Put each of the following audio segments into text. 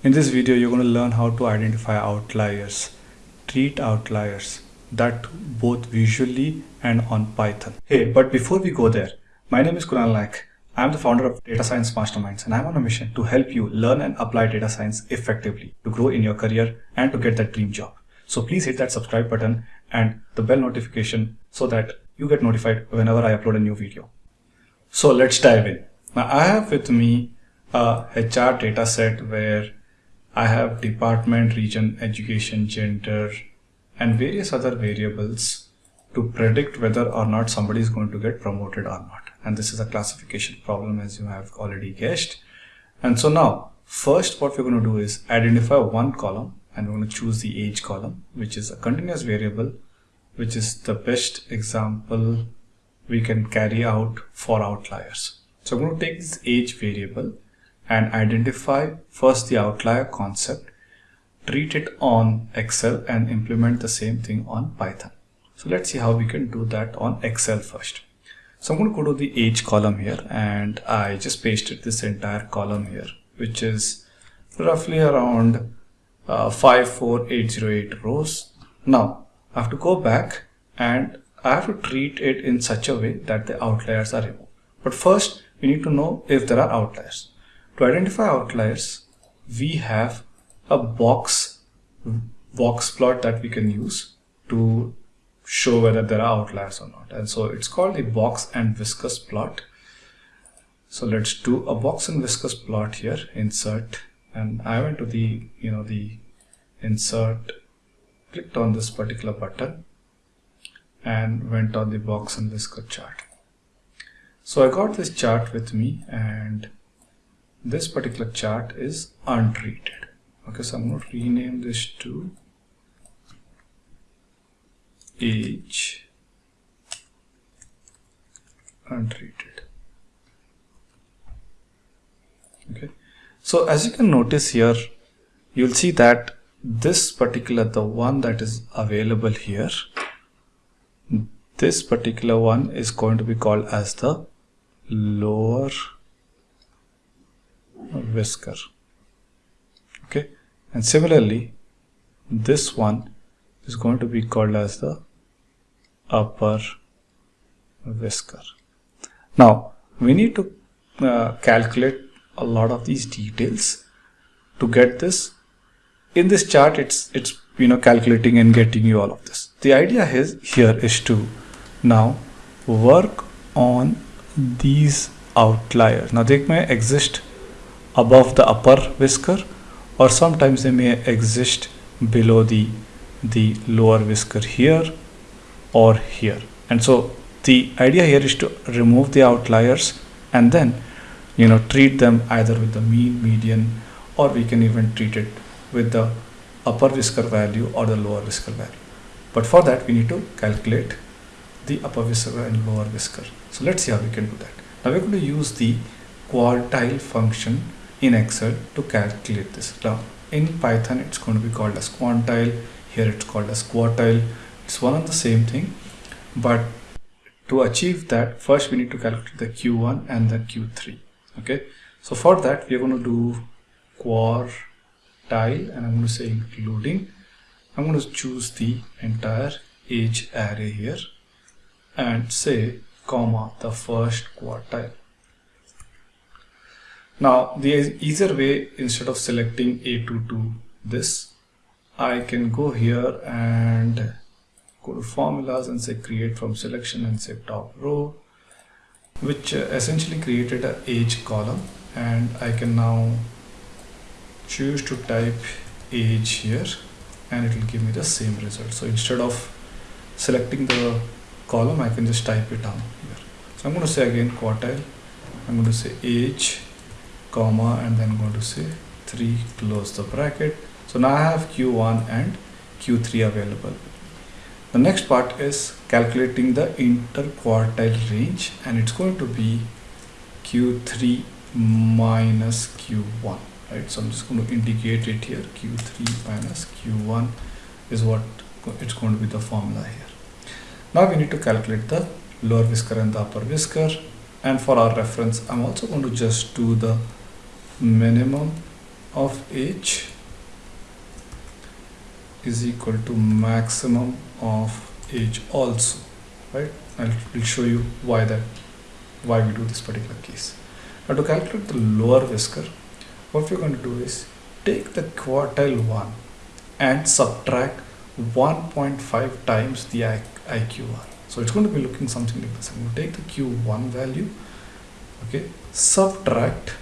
In this video, you're going to learn how to identify outliers, treat outliers, that both visually and on Python. Hey, but before we go there, my name is Kunal Naik. I'm the founder of Data Science Masterminds and I'm on a mission to help you learn and apply data science effectively to grow in your career and to get that dream job. So please hit that subscribe button and the bell notification so that you get notified whenever I upload a new video. So let's dive in. Now I have with me a HR data set where I have department, region, education, gender, and various other variables to predict whether or not somebody is going to get promoted or not. And this is a classification problem as you have already guessed. And so now, first what we're going to do is identify one column and we're going to choose the age column, which is a continuous variable, which is the best example we can carry out for outliers. So I'm going to take this age variable and identify first the outlier concept, treat it on Excel and implement the same thing on Python. So let's see how we can do that on Excel first. So I'm going to go to the age column here and I just pasted this entire column here, which is roughly around uh, 54808 rows. Now I have to go back and I have to treat it in such a way that the outliers are removed. But first we need to know if there are outliers. To identify outliers, we have a box box plot that we can use to show whether there are outliers or not. And so it's called the box and whiskers plot. So let's do a box and whiskers plot here, insert, and I went to the, you know, the insert, clicked on this particular button and went on the box and whisker chart. So I got this chart with me and this particular chart is untreated. Okay so I'm going to rename this to age untreated. Okay so as you can notice here you'll see that this particular the one that is available here this particular one is going to be called as the lower whisker. Okay? And similarly this one is going to be called as the upper whisker. Now we need to uh, calculate a lot of these details to get this. In this chart it's it's you know calculating and getting you all of this. The idea is here is to now work on these outliers. Now they may exist above the upper whisker or sometimes they may exist below the the lower whisker here or here. And so the idea here is to remove the outliers and then you know treat them either with the mean median or we can even treat it with the upper whisker value or the lower whisker value. But for that we need to calculate the upper whisker and lower whisker. So let's see how we can do that. Now we're going to use the quartile function in Excel to calculate this. Now in Python it's going to be called as quantile, here it's called as quartile. It's one and the same thing but to achieve that first we need to calculate the Q1 and the Q3 okay. So for that we are going to do quartile and I'm going to say including I'm going to choose the entire age array here and say comma the first quartile now the easier way instead of selecting A2 to this I can go here and go to formulas and say create from selection and say top row which uh, essentially created a age column. And I can now choose to type age here and it will give me the same result. So instead of selecting the column I can just type it down here. So I'm going to say again quartile. I'm going to say age comma and then going to say 3 close the bracket. So now I have Q1 and Q3 available. The next part is calculating the interquartile range and it's going to be Q3 minus Q1 right? So I'm just going to indicate it here. Q3 minus Q1 is what it's going to be the formula here. Now we need to calculate the lower whisker and the upper whisker. And for our reference I'm also going to just do the minimum of age is equal to maximum of age also right? I'll, I'll show you why that why we do this particular case. Now to calculate the lower whisker what we're going to do is take the quartile 1 and subtract 1.5 times the IQR so it's going to be looking something like this I'm going to take the Q1 value okay subtract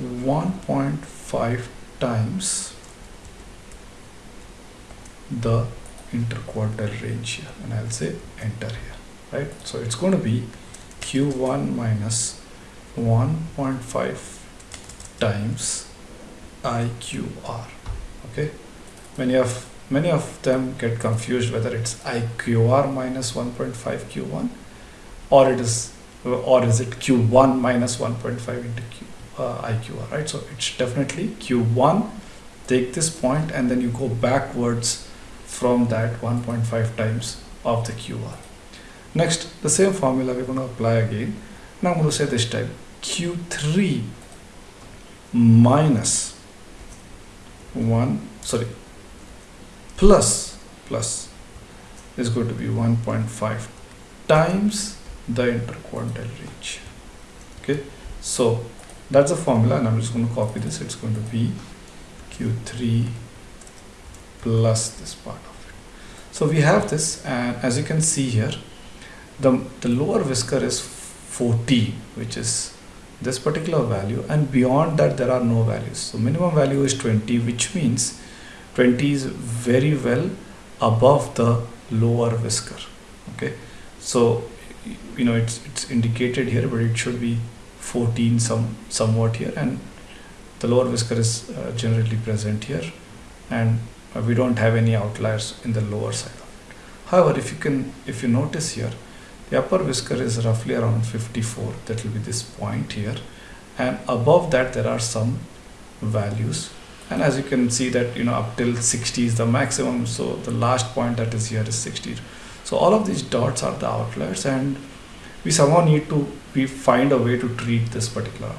1.5 times the interquartile range here and I'll say enter here right? So it's going to be q1 minus 1.5 times IQR okay? Many of many of them get confused whether it's IQR minus 1.5 Q1 or it is or is it Q1 minus 1.5 into Q, uh, IQR right so it's definitely Q1 take this point and then you go backwards from that 1.5 times of the QR. Next, the same formula we're going to apply again. Now I'm going to say this time Q3 minus 1, sorry, plus, plus is going to be 1.5 times the interquartile range. Okay, so that's the formula and I'm just going to copy this. It's going to be Q3 plus this part of it. So we have this and as you can see here, the, the lower whisker is 40 which is this particular value and beyond that there are no values. So minimum value is 20 which means 20 is very well above the lower whisker. Okay, so you know it's it's indicated here but it should be 14 some somewhat here and the lower whisker is uh, generally present here and uh, we don't have any outliers in the lower side of it. However, if you can, if you notice here, the upper whisker is roughly around 54, that will be this point here. And above that, there are some values. And as you can see that, you know, up till 60 is the maximum. So the last point that is here is 60. So all of these dots are the outliers and we somehow need to we find a way to treat this particular,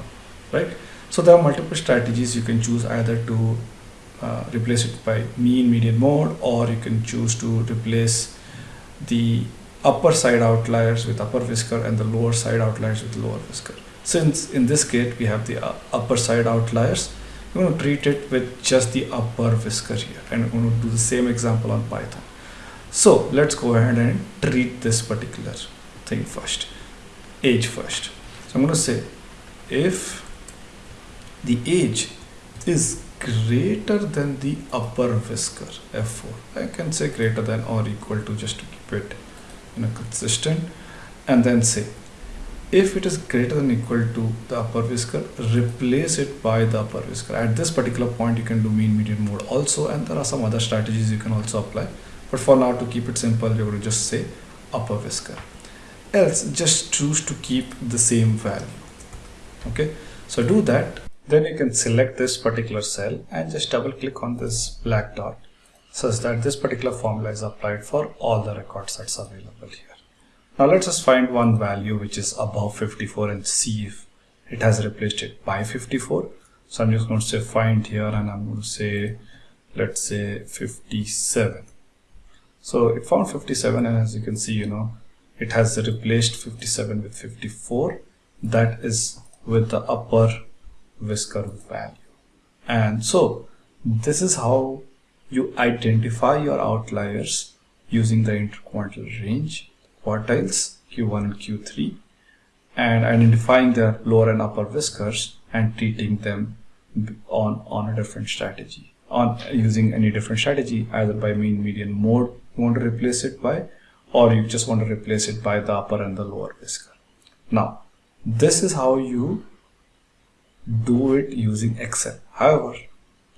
right? So there are multiple strategies you can choose either to uh, replace it by mean median mode or you can choose to replace the upper side outliers with upper whisker and the lower side outliers with lower whisker. Since in this case we have the uh, upper side outliers we're going to treat it with just the upper whisker here and we're going to do the same example on python. So let's go ahead and treat this particular thing first age first. So i'm going to say if the age is greater than the upper whisker f4 I can say greater than or equal to just to keep it you know consistent. And then say if it is greater than equal to the upper whisker replace it by the upper whisker. At this particular point you can do mean median mode also and there are some other strategies you can also apply. But for now to keep it simple you're going to just say upper whisker else just choose to keep the same value okay so do that then you can select this particular cell and just double click on this black dot such that this particular formula is applied for all the records that's available here. Now let's just find one value which is above 54 and see if it has replaced it by 54. So I'm just going to say find here and I'm going to say let's say 57. So it found 57 and as you can see you know it has replaced 57 with 54 that is with the upper whisker value. And so this is how you identify your outliers using the interquartile range, quartiles, Q1 and Q3, and identifying the lower and upper whiskers and treating them on, on a different strategy. On using any different strategy, either by mean median mode you want to replace it by, or you just want to replace it by the upper and the lower whisker. Now, this is how you do it using Excel. However,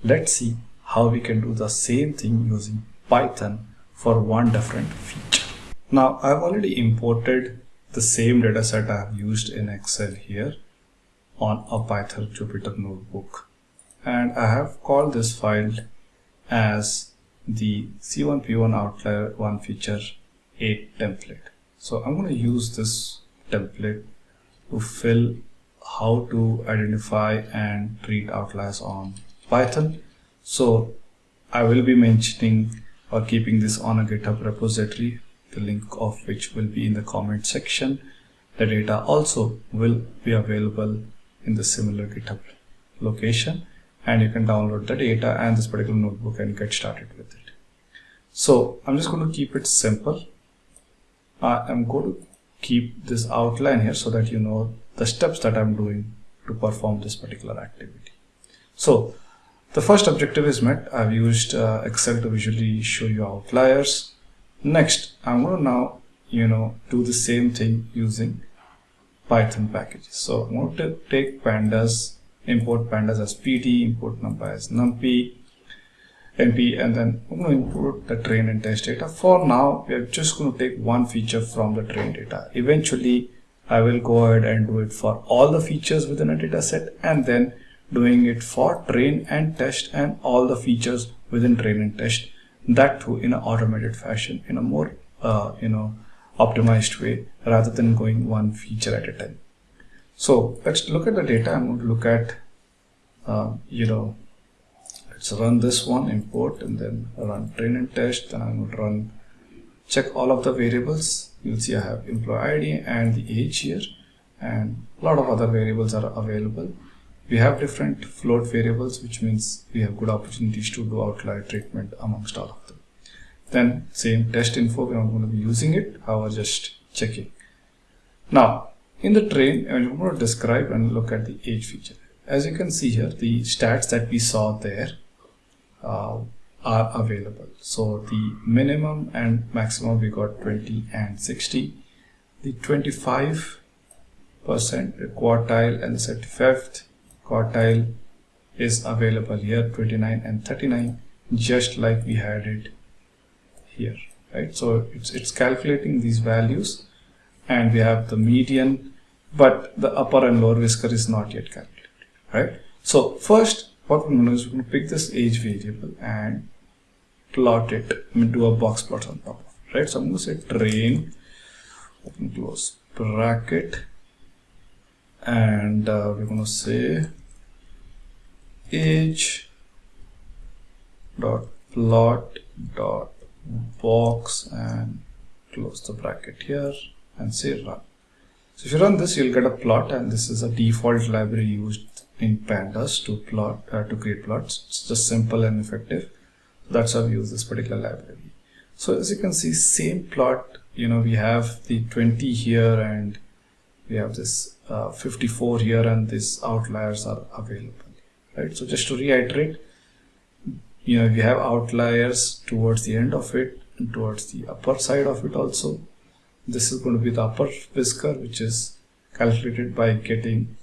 let's see how we can do the same thing using Python for one different feature. Now I've already imported the same dataset I have used in Excel here on a Python Jupyter notebook and I have called this file as the C1P1 outlier 1 feature 8 template. So I'm going to use this template to fill how to identify and treat outliers on Python. So I will be mentioning or keeping this on a GitHub repository, the link of which will be in the comment section. The data also will be available in the similar GitHub location and you can download the data and this particular notebook and get started with it. So I'm just going to keep it simple. I am going to keep this outline here so that you know the steps that I'm doing to perform this particular activity. So the first objective is met. I've used uh, Excel to visually show you outliers. Next, I'm going to now, you know, do the same thing using Python packages. So I'm going to take pandas, import pandas as pd, import numpy as numpy, and then I'm going to import the train and test data. For now, we are just going to take one feature from the train data. Eventually, I will go ahead and do it for all the features within a data set and then doing it for train and test and all the features within train and test that too in an automated fashion in a more uh, you know optimized way rather than going one feature at a time so let's look at the data i'm going to look at uh, you know let's run this one import and then run train and test then going to run check all of the variables you'll see i have employee id and the age here and a lot of other variables are available we have different float variables, which means we have good opportunities to do outlier treatment amongst all of them. Then same test info, we are going to be using it, however just checking. Now, in the train, I'm going to describe and look at the age feature. As you can see here, the stats that we saw there uh, are available. So the minimum and maximum we got 20 and 60. The 25 percent quartile and the 35th quartile is available here 29 and 39 just like we had it here right so it's it's calculating these values and we have the median but the upper and lower whisker is not yet calculated right so first what we're going to do is we're going to pick this age variable and plot it into a box plot on top of it, right? So i'm going to say train open close bracket and uh, we're going to say age dot plot dot box and close the bracket here and say run so if you run this you'll get a plot and this is a default library used in pandas to plot uh, to create plots. It's just simple and effective. That's how we use this particular library. So as you can see same plot you know we have the 20 here and we have this uh, 54 here and these outliers are available right? So just to reiterate you know we have outliers towards the end of it and towards the upper side of it also this is going to be the upper whisker which is calculated by getting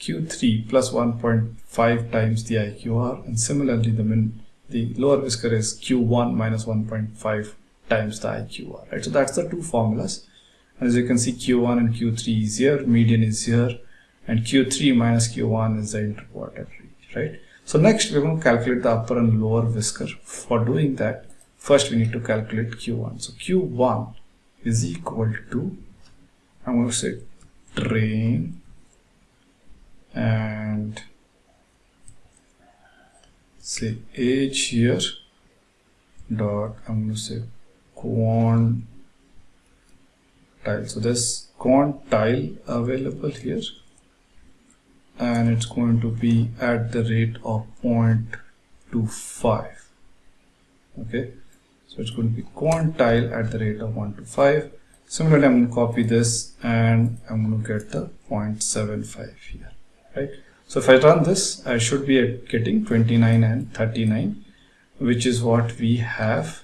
q3 plus 1.5 times the iqr and similarly the min the lower whisker is q1 minus 1.5 times the iqr right so that's the two formulas and as you can see q1 and q3 is here median is here and q3 minus q1 is the interquartile range right? So next we're going to calculate the upper and lower whisker. For doing that, first we need to calculate Q1. So Q1 is equal to, I'm going to say train and say age here dot I'm going to say quantile. So this there's quantile available here and it's going to be at the rate of 0.25 okay so it's going to be quantile at the rate of 1 to 5 similarly I'm going to copy this and I'm going to get the 0.75 here right? So if I run this I should be getting 29 and 39 which is what we have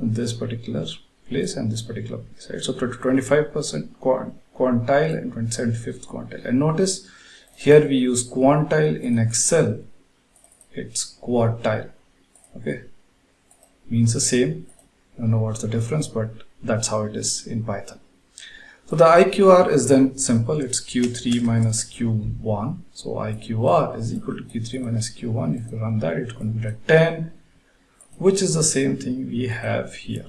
in this particular place and this particular place right? So 25 percent quantile and 75th quantile. And notice here we use quantile in excel. It's quartile okay means the same. I don't know what's the difference but that's how it is in python. So the IQR is then simple. It's Q3 minus Q1 so IQR is equal to Q3 minus Q1 if you run that it's going to be like 10 which is the same thing we have here.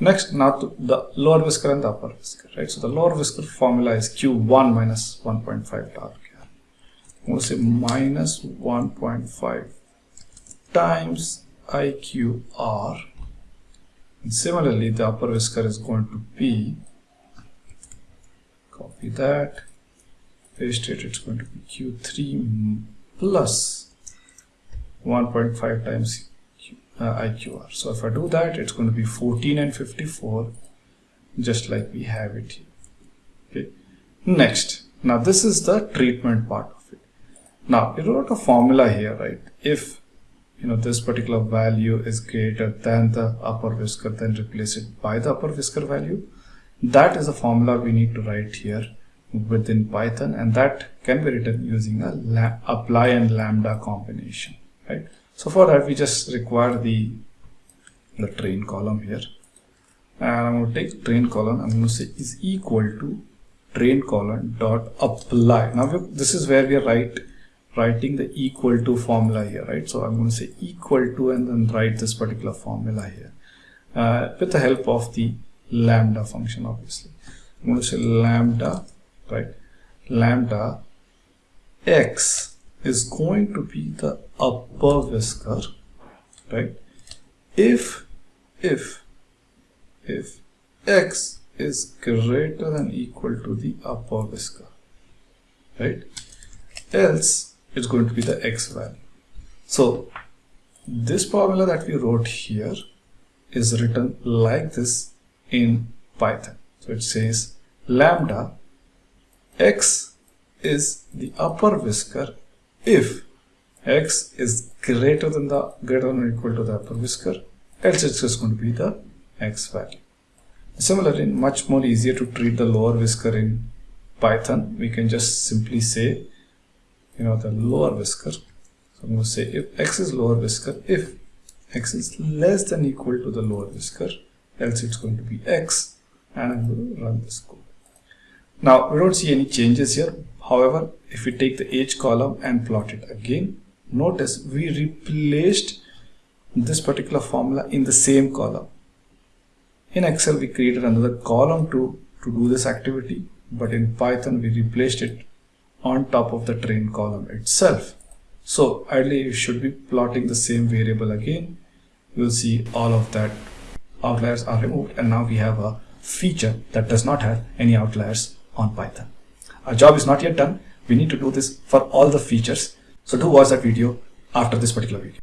Next, now to the lower whisker and the upper whisker, right? So the lower whisker formula is Q1 minus 1.5 torque. I'm going to say minus 1.5 times IQR. And similarly, the upper whisker is going to be, copy that, paste it, it's going to be Q3 plus 1.5 times uh, IQR. So if I do that, it's going to be 14 and 54, just like we have it here. Okay. Next, now this is the treatment part of it. Now we wrote a formula here, right? If you know this particular value is greater than the upper whisker, then replace it by the upper whisker value. That is a formula we need to write here within Python, and that can be written using a apply and lambda combination, right? So for that, we just require the, the train column here. And I'm going to take train column, I'm going to say is equal to train column dot apply. Now this is where we write, writing the equal to formula here, right? So I'm going to say equal to and then write this particular formula here uh, with the help of the lambda function, obviously. I'm going to say lambda, right? Lambda x is going to be the upper whisker, right? If, if, if x is greater than equal to the upper whisker, right? Else it's going to be the x value. So this formula that we wrote here is written like this in Python. So it says lambda x is the upper whisker if x is greater than the greater than or equal to the upper whisker else it's just going to be the x value similarly much more easier to treat the lower whisker in python we can just simply say you know the lower whisker. So i'm going to say if x is lower whisker if x is less than equal to the lower whisker else it's going to be x and i'm going to run this code now we don't see any changes here. However, if we take the age column and plot it again, notice we replaced this particular formula in the same column. In Excel, we created another column to, to do this activity, but in Python, we replaced it on top of the train column itself. So ideally, you should be plotting the same variable again. You'll see all of that outliers are removed and now we have a feature that does not have any outliers on Python. Our job is not yet done. We need to do this for all the features. So do watch that video after this particular video.